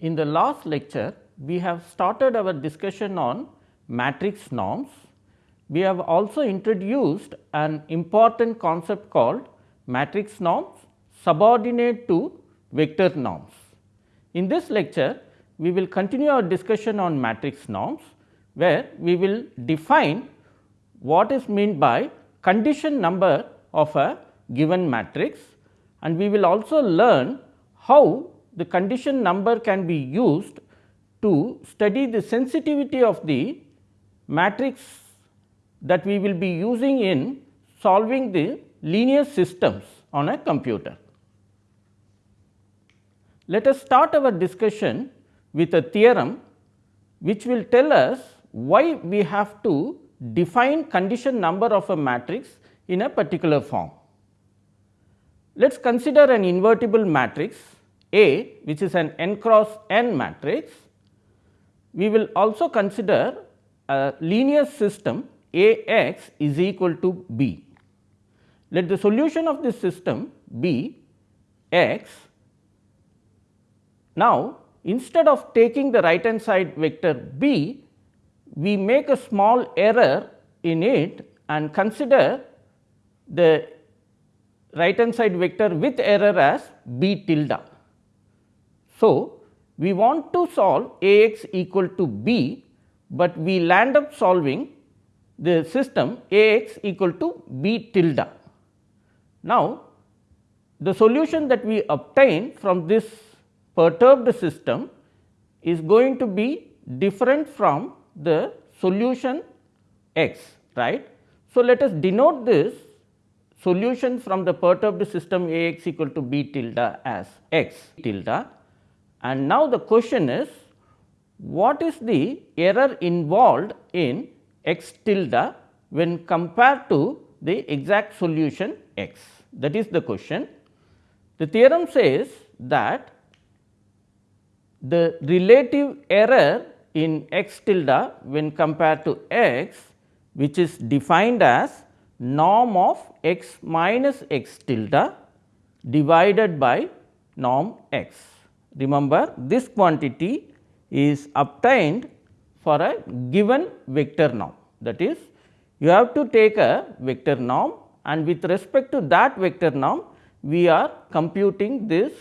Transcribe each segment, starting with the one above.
In the last lecture we have started our discussion on matrix norms. We have also introduced an important concept called matrix norms subordinate to vector norms. In this lecture, we will continue our discussion on matrix norms, where we will define what is meant by condition number of a given matrix and we will also learn how the condition number can be used to study the sensitivity of the matrix that we will be using in solving the linear systems on a computer. Let us start our discussion with a theorem which will tell us why we have to define condition number of a matrix in a particular form. Let us consider an invertible matrix A which is an n cross n matrix. We will also consider a linear system A x is equal to b. Let the solution of this system be x. Now, instead of taking the right hand side vector b, we make a small error in it and consider the right hand side vector with error as b tilde. So, we want to solve A x equal to b, but we land up solving the system A x equal to b tilde. Now, the solution that we obtain from this perturbed system is going to be different from the solution x right. So, let us denote this solution from the perturbed system A x equal to b tilde as x tilde and now the question is what is the error involved in x tilde when compared to the exact solution x that is the question. The theorem says that the relative error in x tilde when compared to x which is defined as norm of x minus x tilde divided by norm x. Remember this quantity is obtained for a given vector norm that is you have to take a vector norm and with respect to that vector norm we are computing this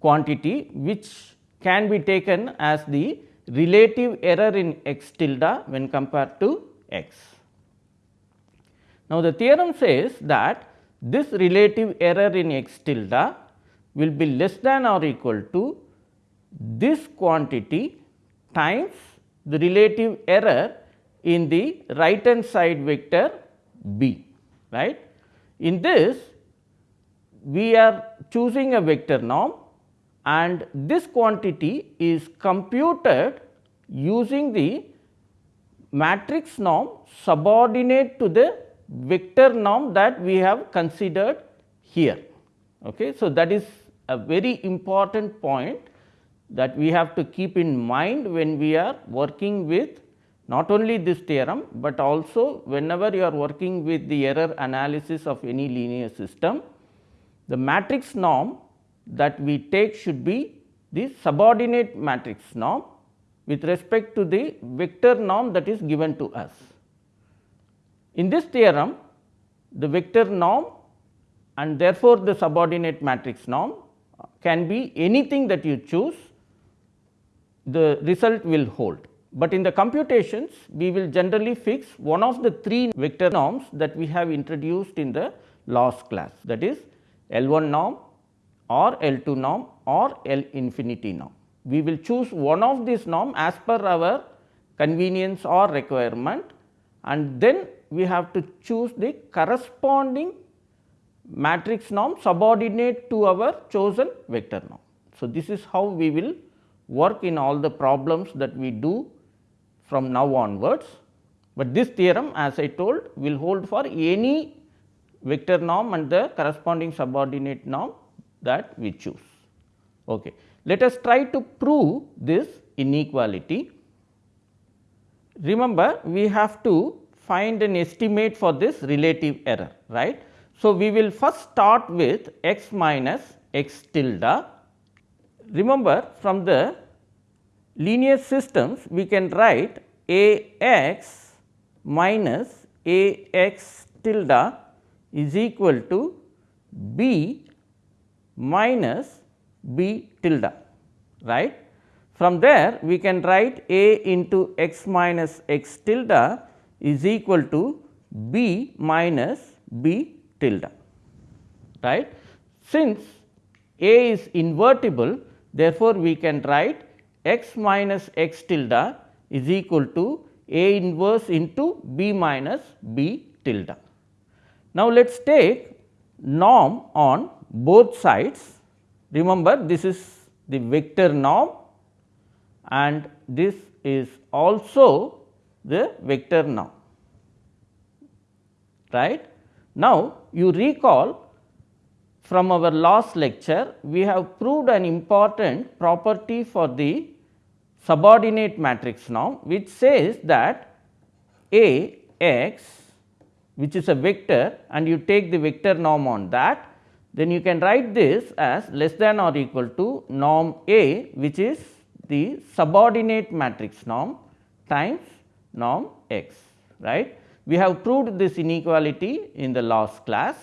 quantity which can be taken as the relative error in x tilde when compared to x. Now, the theorem says that this relative error in x tilde will be less than or equal to this quantity times the relative error in the right hand side vector b right. In this we are choosing a vector norm and this quantity is computed using the matrix norm subordinate to the vector norm that we have considered here. Okay. So, that is a very important point that we have to keep in mind when we are working with not only this theorem, but also whenever you are working with the error analysis of any linear system. The matrix norm that we take should be the subordinate matrix norm with respect to the vector norm that is given to us. In this theorem, the vector norm and therefore, the subordinate matrix norm can be anything that you choose, the result will hold. But in the computations, we will generally fix one of the three vector norms that we have introduced in the last class that is L 1 norm, or L 2 norm or L infinity norm. We will choose one of these norm as per our convenience or requirement and then we have to choose the corresponding matrix norm subordinate to our chosen vector norm. So, this is how we will work in all the problems that we do from now onwards, but this theorem as I told will hold for any vector norm and the corresponding subordinate norm that we choose. Okay. Let us try to prove this inequality. Remember we have to find an estimate for this relative error right. So, we will first start with x minus x tilde remember from the linear systems we can write A x minus A x tilde is equal to B minus B tilde right. From there we can write A into x minus x tilde is equal to B minus B tilde right. Since A is invertible therefore, we can write x minus x tilde is equal to A inverse into B minus B tilde. Now, let us take norm on both sides. Remember this is the vector norm and this is also the vector norm right. Now, you recall from our last lecture we have proved an important property for the subordinate matrix norm which says that A x which is a vector and you take the vector norm on that then you can write this as less than or equal to norm A which is the subordinate matrix norm times norm x right. We have proved this inequality in the last class.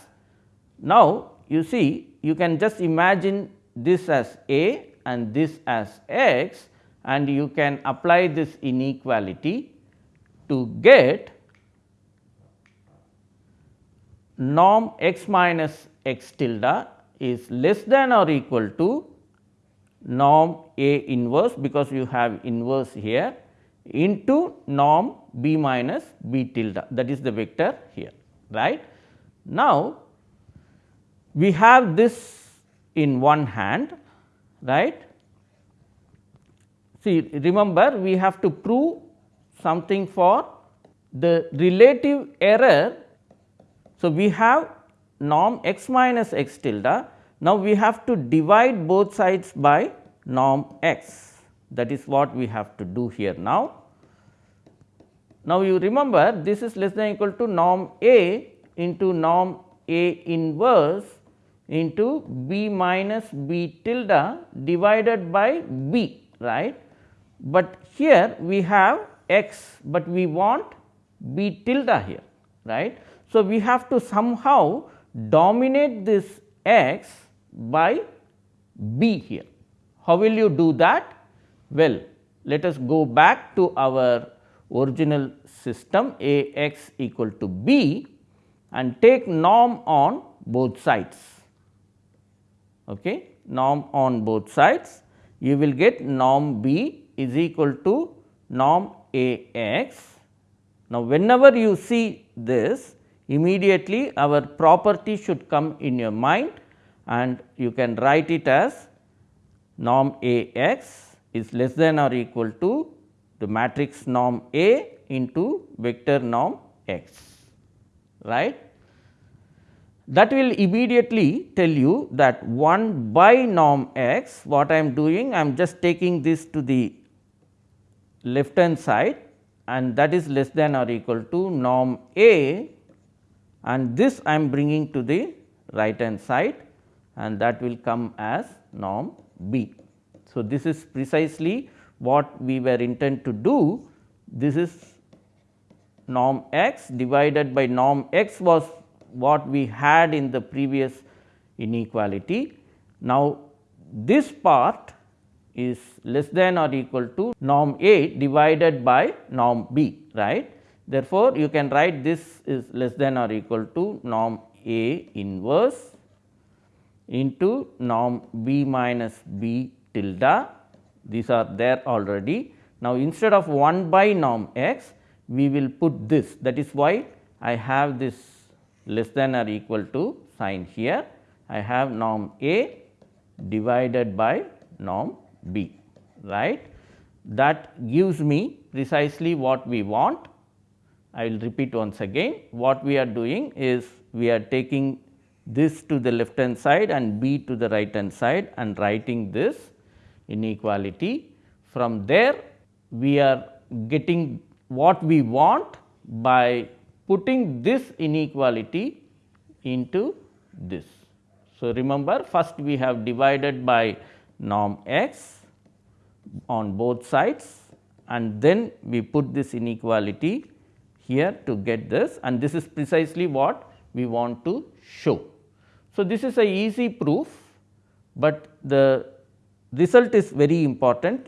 Now, you see you can just imagine this as A and this as x and you can apply this inequality to get norm x minus x tilde is less than or equal to norm A inverse because you have inverse here into norm B minus B tilde that is the vector here right. Now, we have this in one hand right. See remember we have to prove something for the relative error. So, we have norm x minus x tilde. Now, we have to divide both sides by norm x that is what we have to do here now. Now, you remember this is less than equal to norm A into norm A inverse into B minus B tilde divided by B right. But here we have x, but we want B tilde here right. So, we have to somehow dominate this x by b here. How will you do that? Well, let us go back to our original system A x equal to b and take norm on both sides. Okay. Norm on both sides, you will get norm b is equal to norm A x. Now, whenever you see this, immediately our property should come in your mind and you can write it as norm A x is less than or equal to the matrix norm A into vector norm x right. That will immediately tell you that 1 by norm x what I am doing I am just taking this to the left hand side and that is less than or equal to norm A and this I am bringing to the right hand side and that will come as norm B. So, this is precisely what we were intent to do. This is norm x divided by norm x was what we had in the previous inequality. Now, this part is less than or equal to norm A divided by norm B right. Therefore, you can write this is less than or equal to norm A inverse into norm B minus B tilde these are there already. Now, instead of 1 by norm x we will put this. That is why I have this less than or equal to sign here. I have norm A divided by norm B right? That gives me precisely what we want. I will repeat once again. What we are doing is we are taking this to the left hand side and b to the right hand side and writing this inequality. From there we are getting what we want by putting this inequality into this. So, remember first we have divided by norm x on both sides and then we put this inequality here to get this and this is precisely what we want to show. So, this is a easy proof, but the result is very important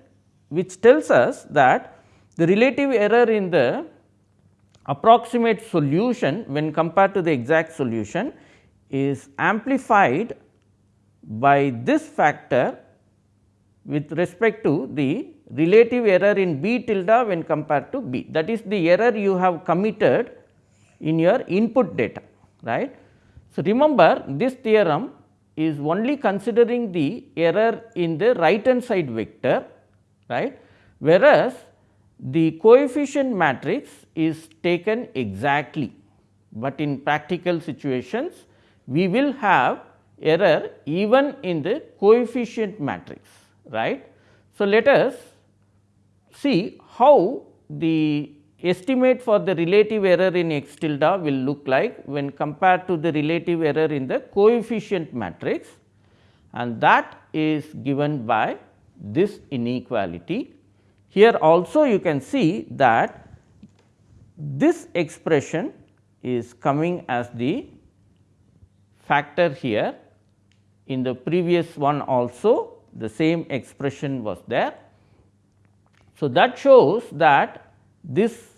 which tells us that the relative error in the approximate solution when compared to the exact solution is amplified by this factor with respect to the relative error in B tilde when compared to B. That is the error you have committed in your input data, right. So, remember this theorem is only considering the error in the right hand side vector, right, whereas the coefficient matrix is taken exactly, but in practical situations we will have error even in the coefficient matrix right. So, let us see how the estimate for the relative error in x tilde will look like when compared to the relative error in the coefficient matrix and that is given by this inequality. Here also you can see that this expression is coming as the factor here in the previous one also the same expression was there. So, that shows that this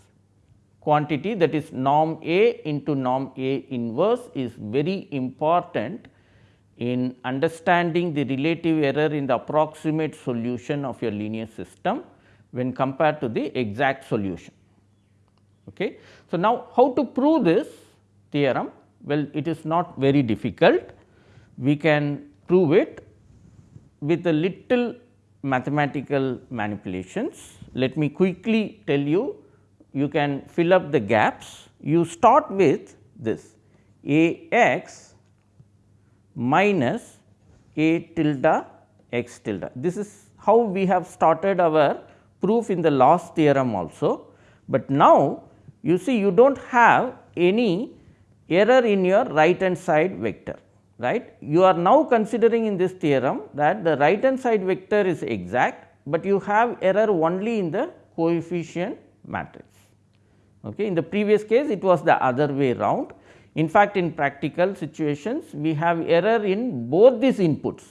quantity that is norm A into norm A inverse is very important in understanding the relative error in the approximate solution of your linear system when compared to the exact solution. Okay. So, now how to prove this theorem? Well, it is not very difficult. We can prove it with a little mathematical manipulations. Let me quickly tell you, you can fill up the gaps. You start with this A x minus A tilde x tilde. This is how we have started our proof in the last theorem also, but now you see you do not have any error in your right hand side vector right. You are now considering in this theorem that the right hand side vector is exact, but you have error only in the coefficient matrix. Okay. In the previous case it was the other way round. In fact, in practical situations we have error in both these inputs,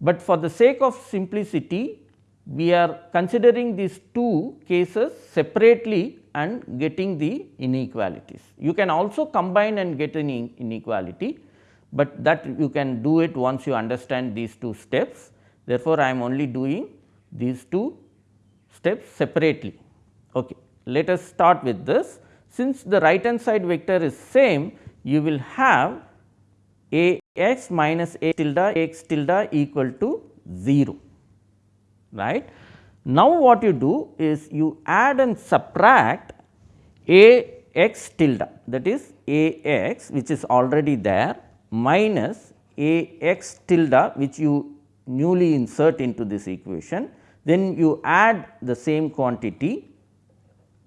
but for the sake of simplicity we are considering these two cases separately and getting the inequalities. You can also combine and get an inequality, but that you can do it once you understand these two steps. Therefore, I am only doing these two steps separately. Okay. Let us start with this. Since the right hand side vector is same, you will have a x minus a tilde x tilde equal to 0 right. Now, what you do is you add and subtract a x tilde that is a x which is already there minus a x tilde which you newly insert into this equation. Then you add the same quantity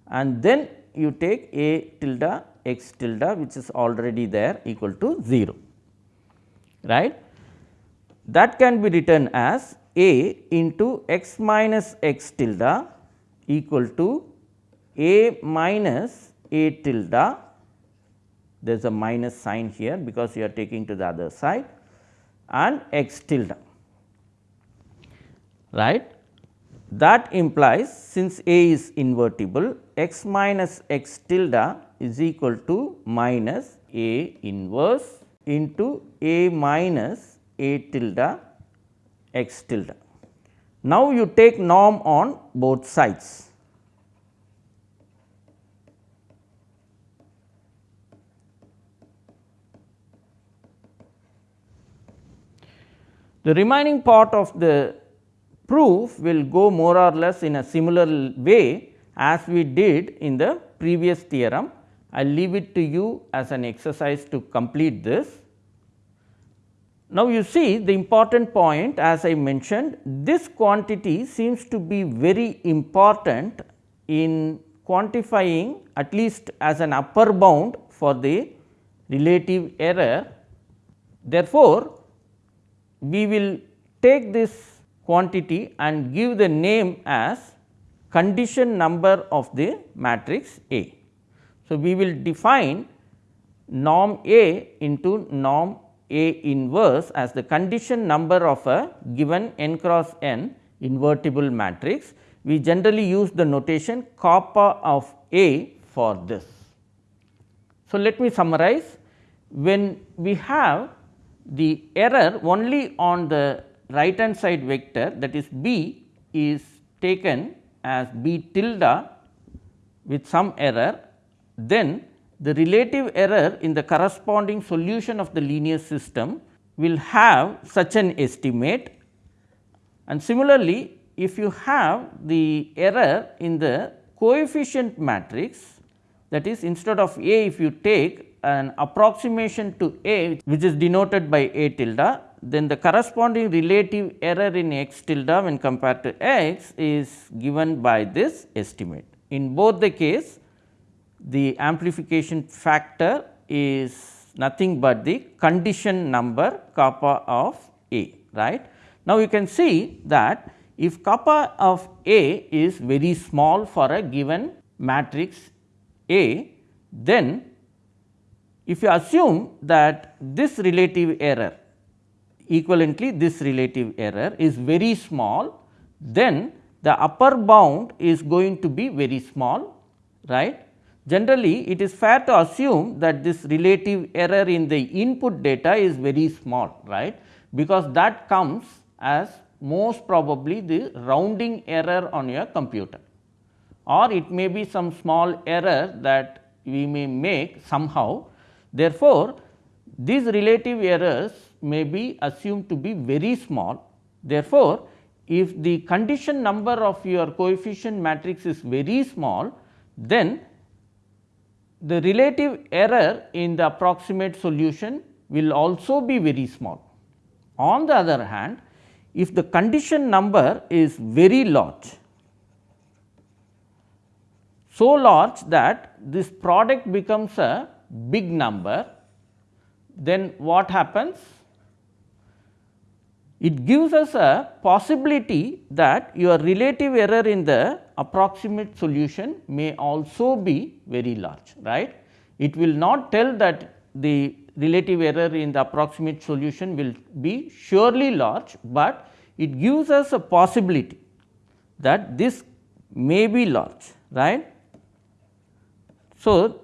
and then you take a tilde x tilde which is already there equal to 0 right. That can be written as a into x minus x tilde equal to a minus a tilde there is a minus sign here because you are taking to the other side and x tilde right. That implies since A is invertible x minus x tilde is equal to minus A inverse into A minus A tilde x tilde. Now, you take norm on both sides The remaining part of the proof will go more or less in a similar way as we did in the previous theorem. I leave it to you as an exercise to complete this. Now, you see the important point as I mentioned this quantity seems to be very important in quantifying at least as an upper bound for the relative error. Therefore, we will take this quantity and give the name as condition number of the matrix A. So, we will define norm A into norm A inverse as the condition number of a given n cross n invertible matrix. We generally use the notation kappa of A for this. So, let me summarize when we have the error only on the right hand side vector that is B is taken as B tilde with some error, then the relative error in the corresponding solution of the linear system will have such an estimate. And similarly if you have the error in the coefficient matrix that is instead of A if you take an approximation to A which is denoted by A tilde then the corresponding relative error in x tilde when compared to x is given by this estimate. In both the case the amplification factor is nothing but the condition number kappa of A right. Now, you can see that if kappa of A is very small for a given matrix A, then if you assume that this relative error equivalently this relative error is very small, then the upper bound is going to be very small right. Generally it is fair to assume that this relative error in the input data is very small right, because that comes as most probably the rounding error on your computer or it may be some small error that we may make somehow. Therefore, these relative errors may be assumed to be very small. Therefore, if the condition number of your coefficient matrix is very small, then the relative error in the approximate solution will also be very small. On the other hand, if the condition number is very large, so large that this product becomes a big number, then what happens? It gives us a possibility that your relative error in the approximate solution may also be very large, right. It will not tell that the relative error in the approximate solution will be surely large, but it gives us a possibility that this may be large, right. So,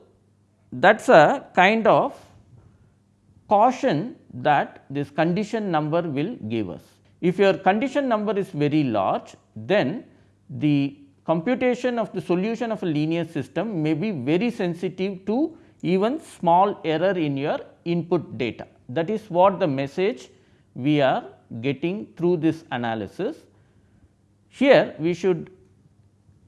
that is a kind of caution that this condition number will give us. If your condition number is very large, then the computation of the solution of a linear system may be very sensitive to even small error in your input data. That is what the message we are getting through this analysis. Here we should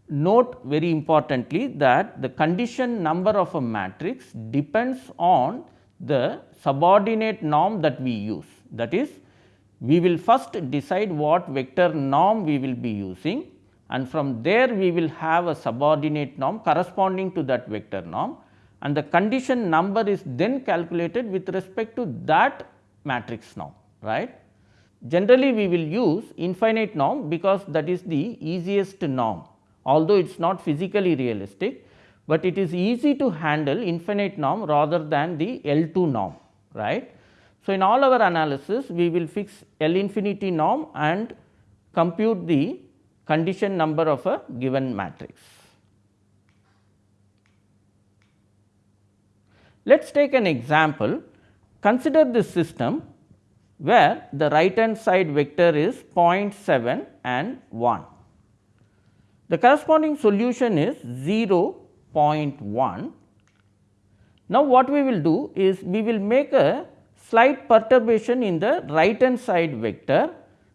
note very importantly that the condition number of a matrix depends on the subordinate norm that we use. That is, we will first decide what vector norm we will be using and from there we will have a subordinate norm corresponding to that vector norm and the condition number is then calculated with respect to that matrix norm right. Generally we will use infinite norm because that is the easiest norm although it is not physically realistic but it is easy to handle infinite norm rather than the L2 norm right. So, in all our analysis we will fix L infinity norm and compute the condition number of a given matrix. Let us take an example consider this system where the right hand side vector is 0.7 and 1. The corresponding solution is 0 0.1. Now, what we will do is we will make a slight perturbation in the right hand side vector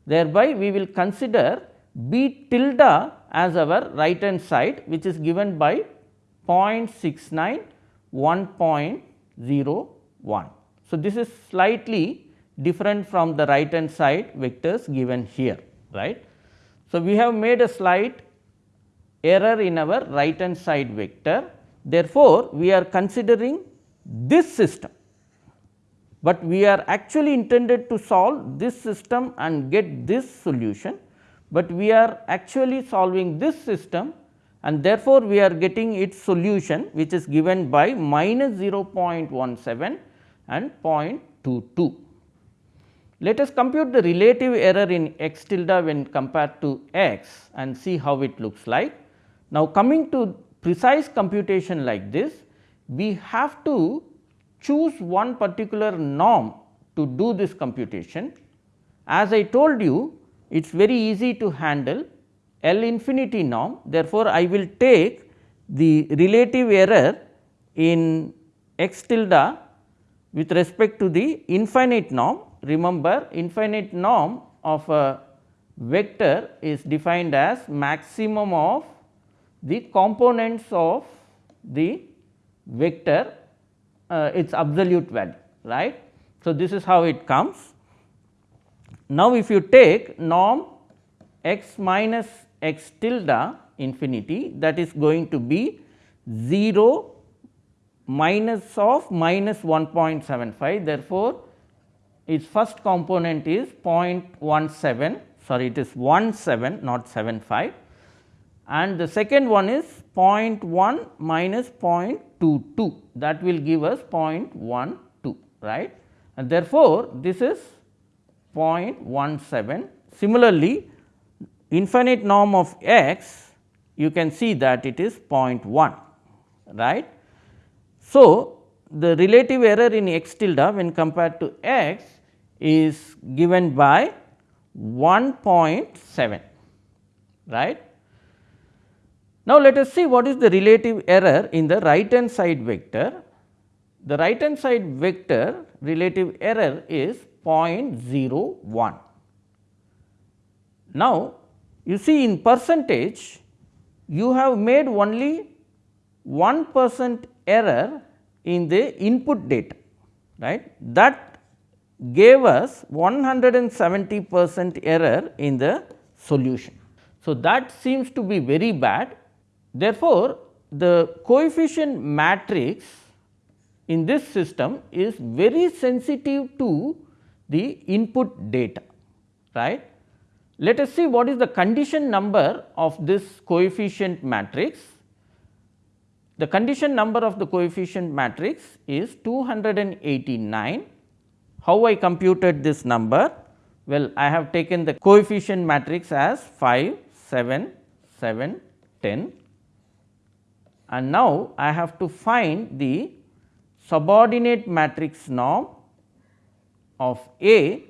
thereby we will consider b tilde as our right hand side which is given by 0.69 1.01. So, this is slightly different from the right hand side vectors given here right. So, we have made a slight error in our right hand side vector. Therefore, we are considering this system but we are actually intended to solve this system and get this solution, but we are actually solving this system and therefore, we are getting its solution which is given by minus 0.17 and 0.22. Let us compute the relative error in x tilde when compared to x and see how it looks like. Now, coming to precise computation like this, we have to choose one particular norm to do this computation. As I told you, it is very easy to handle L infinity norm. Therefore, I will take the relative error in x tilde with respect to the infinite norm. Remember infinite norm of a vector is defined as maximum of the components of the vector uh, its absolute value right. So, this is how it comes. Now, if you take norm x minus x tilde infinity that is going to be 0 minus of minus 1.75 therefore, its first component is 0.17 sorry it is 17 not 75 and the second one is 0.1 minus 0.22 that will give us 0.12 right and therefore, this is 0.17. Similarly, infinite norm of x you can see that it is 0.1 right. So, the relative error in x tilde when compared to x is given by 1.7 right. Now, let us see what is the relative error in the right hand side vector. The right hand side vector relative error is 0.01. Now, you see in percentage you have made only 1 percent error in the input data right that gave us 170 percent error in the solution. So, that seems to be very bad therefore, the coefficient matrix in this system is very sensitive to the input data right let us see what is the condition number of this coefficient matrix. The condition number of the coefficient matrix is 289. How I computed this number? Well, I have taken the coefficient matrix as 5, 7, 7, 10 and now I have to find the subordinate matrix norm of A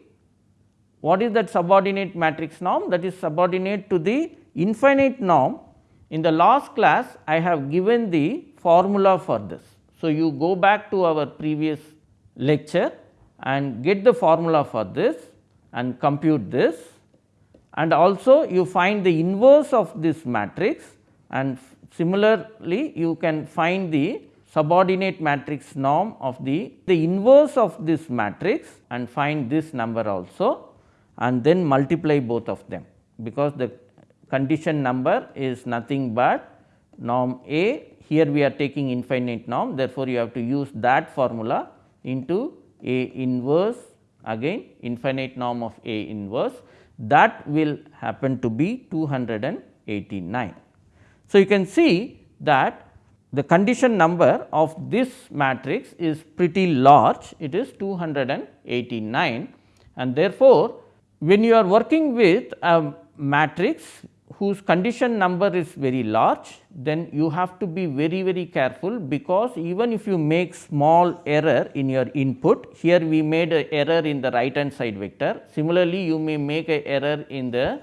what is that subordinate matrix norm? That is subordinate to the infinite norm. In the last class, I have given the formula for this. So, you go back to our previous lecture and get the formula for this and compute this and also you find the inverse of this matrix and similarly you can find the subordinate matrix norm of the, the inverse of this matrix and find this number also and then multiply both of them because the condition number is nothing but norm A. Here we are taking infinite norm. Therefore, you have to use that formula into A inverse again infinite norm of A inverse. That will happen to be 289. So, you can see that the condition number of this matrix is pretty large it is 289 and therefore, when you are working with a matrix whose condition number is very large, then you have to be very very careful because even if you make small error in your input, here we made a error in the right hand side vector. Similarly, you may make a error in the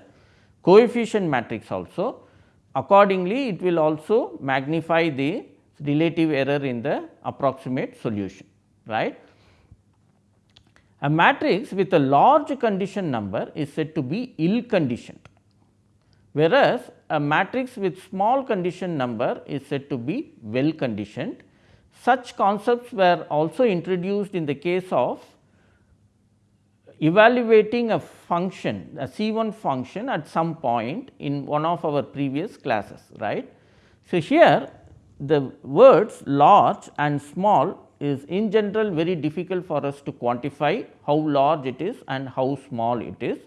coefficient matrix also. Accordingly, it will also magnify the relative error in the approximate solution, right. A matrix with a large condition number is said to be ill conditioned, whereas a matrix with small condition number is said to be well conditioned. Such concepts were also introduced in the case of evaluating a function a C 1 function at some point in one of our previous classes right. So, here the words large and small is in general very difficult for us to quantify how large it is and how small it is,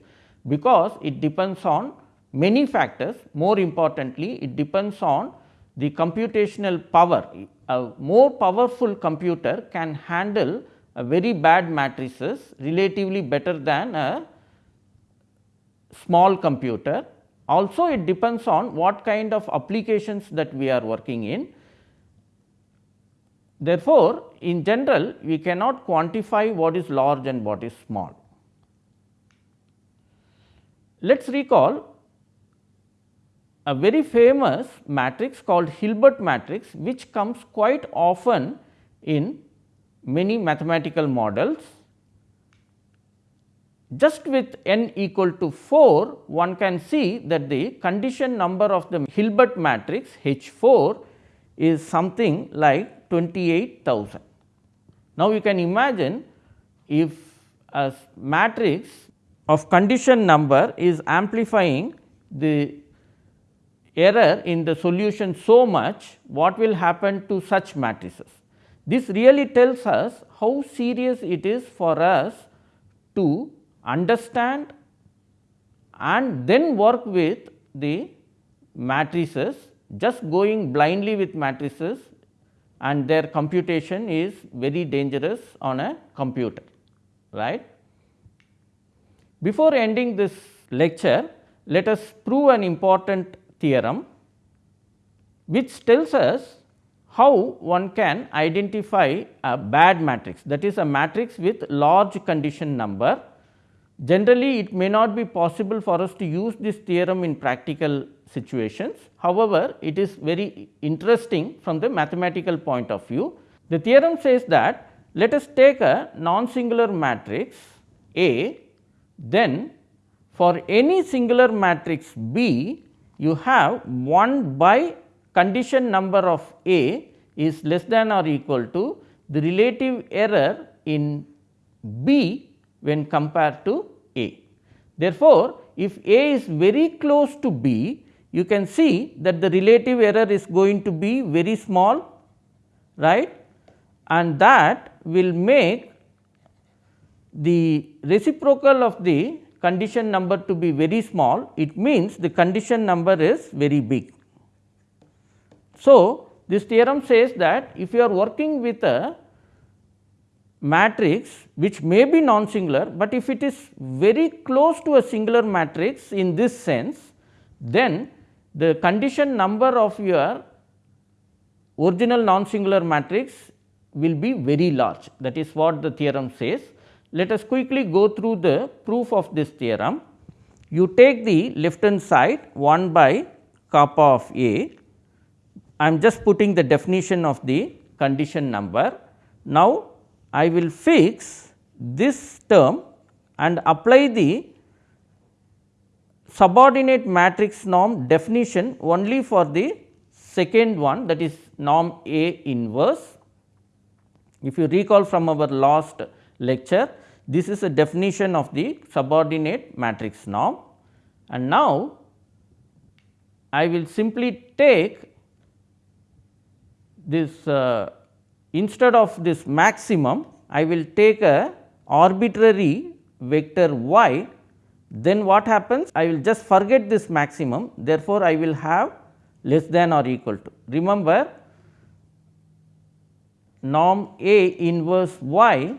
because it depends on many factors more importantly it depends on the computational power. A more powerful computer can handle a very bad matrices relatively better than a small computer. Also it depends on what kind of applications that we are working in. Therefore, in general we cannot quantify what is large and what is small. Let us recall a very famous matrix called Hilbert matrix which comes quite often in many mathematical models. Just with n equal to 4 one can see that the condition number of the Hilbert matrix H 4 is something like 28,000. Now, you can imagine if a matrix of condition number is amplifying the error in the solution so much, what will happen to such matrices. This really tells us how serious it is for us to understand and then work with the matrices just going blindly with matrices and their computation is very dangerous on a computer right. Before ending this lecture let us prove an important theorem which tells us how one can identify a bad matrix that is a matrix with large condition number. Generally it may not be possible for us to use this theorem in practical situations. However, it is very interesting from the mathematical point of view. The theorem says that let us take a non-singular matrix A, then for any singular matrix B, you have 1 by condition number of A is less than or equal to the relative error in B when compared to A. Therefore, if A is very close to B, you can see that the relative error is going to be very small right and that will make the reciprocal of the condition number to be very small, it means the condition number is very big. So, this theorem says that if you are working with a matrix which may be non-singular, but if it is very close to a singular matrix in this sense, then the condition number of your original non-singular matrix will be very large that is what the theorem says. Let us quickly go through the proof of this theorem. You take the left hand side 1 by kappa of A. I am just putting the definition of the condition number. Now, I will fix this term and apply the subordinate matrix norm definition only for the second one that is norm A inverse. If you recall from our last lecture. This is a definition of the subordinate matrix norm and now I will simply take this uh, instead of this maximum I will take a arbitrary vector y. Then what happens? I will just forget this maximum. Therefore, I will have less than or equal to. Remember norm A inverse y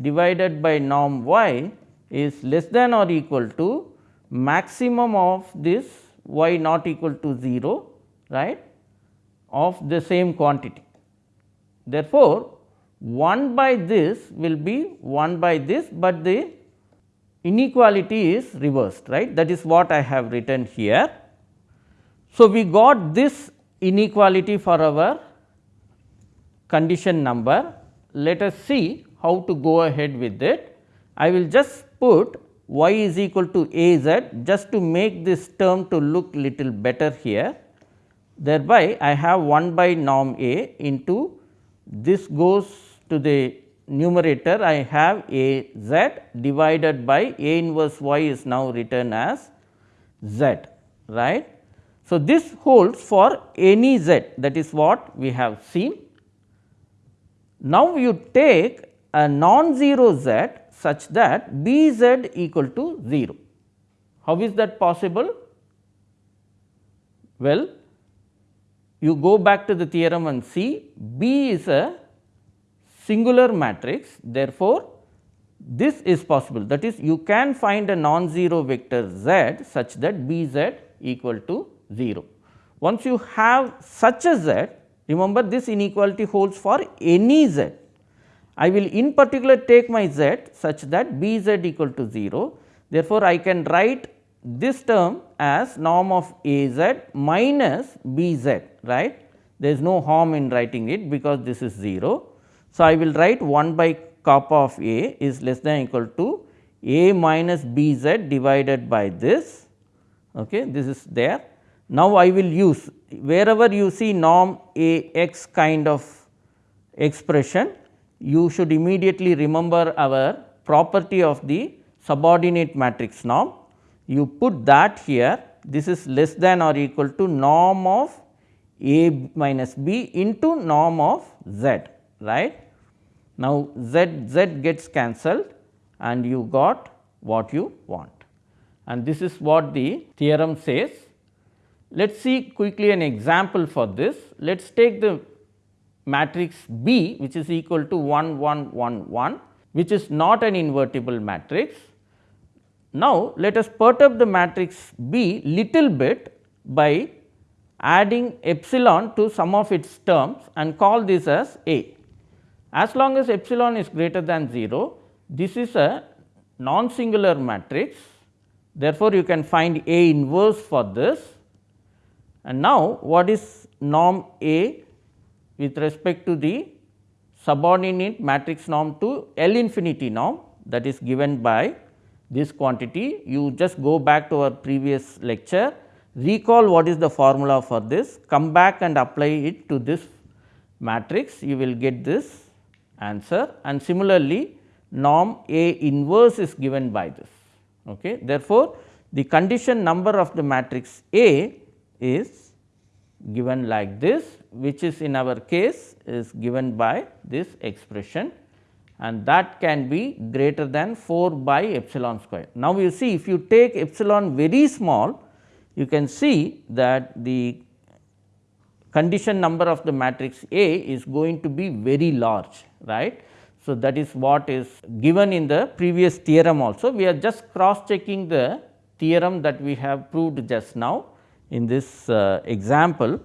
divided by norm y is less than or equal to maximum of this y not equal to 0 right of the same quantity. Therefore, 1 by this will be 1 by this, but the inequality is reversed right that is what I have written here. So, we got this inequality for our condition number. Let us see how to go ahead with it. I will just put y is equal to a z just to make this term to look little better here. Thereby, I have 1 by norm a into this goes to the numerator I have a z divided by a inverse y is now written as z right. So, this holds for any z that is what we have seen Now, you take a non-zero z such that B z equal to 0. How is that possible? Well, you go back to the theorem and see B is a singular matrix therefore, this is possible that is you can find a non-zero vector z such that B z equal to 0. Once you have such a z remember this inequality holds for any z. I will in particular take my z such that B z equal to 0. Therefore, I can write this term as norm of A z minus B z right. There is no harm in writing it because this is 0. So, I will write 1 by kappa of A is less than equal to A minus B z divided by this okay, this is there. Now, I will use wherever you see norm A x kind of expression you should immediately remember our property of the subordinate matrix norm. You put that here this is less than or equal to norm of A minus B into norm of Z right. Now, Z Z gets cancelled and you got what you want and this is what the theorem says. Let us see quickly an example for this. Let us take the matrix B which is equal to 1 1 1 1 which is not an invertible matrix. Now, let us perturb the matrix B little bit by adding epsilon to some of its terms and call this as A. As long as epsilon is greater than 0, this is a non singular matrix Therefore, you can find A inverse for this and now what is norm A with respect to the subordinate matrix norm to L infinity norm that is given by this quantity. You just go back to our previous lecture, recall what is the formula for this, come back and apply it to this matrix, you will get this answer and similarly norm A inverse is given by this. Okay. Therefore, the condition number of the matrix A is given like this which is in our case is given by this expression and that can be greater than 4 by epsilon square. Now, you see if you take epsilon very small you can see that the condition number of the matrix A is going to be very large right. So, that is what is given in the previous theorem also. We are just cross checking the theorem that we have proved just now in this uh, example.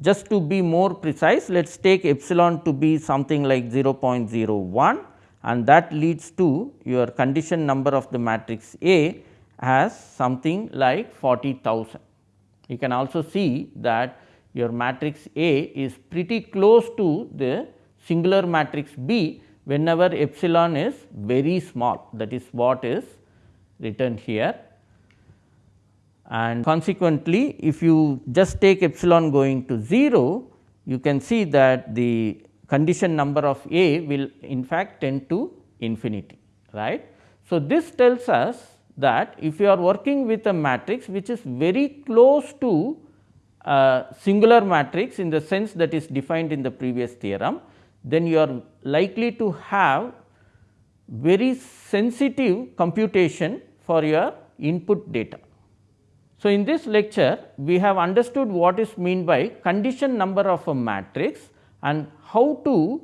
Just to be more precise, let us take epsilon to be something like 0.01 and that leads to your condition number of the matrix A as something like 40,000. You can also see that your matrix A is pretty close to the singular matrix B whenever epsilon is very small that is what is written here. And consequently, if you just take epsilon going to 0, you can see that the condition number of A will in fact tend to infinity right. So, this tells us that if you are working with a matrix which is very close to a singular matrix in the sense that is defined in the previous theorem, then you are likely to have very sensitive computation for your input data. So, in this lecture we have understood what is mean by condition number of a matrix and how to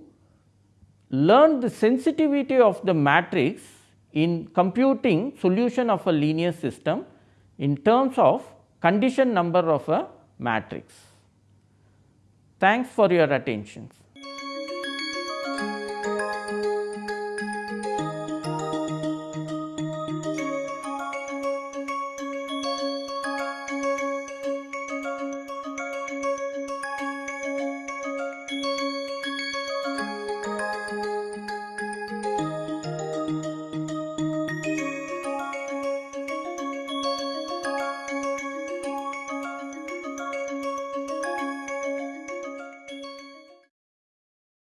learn the sensitivity of the matrix in computing solution of a linear system in terms of condition number of a matrix. Thanks for your attention.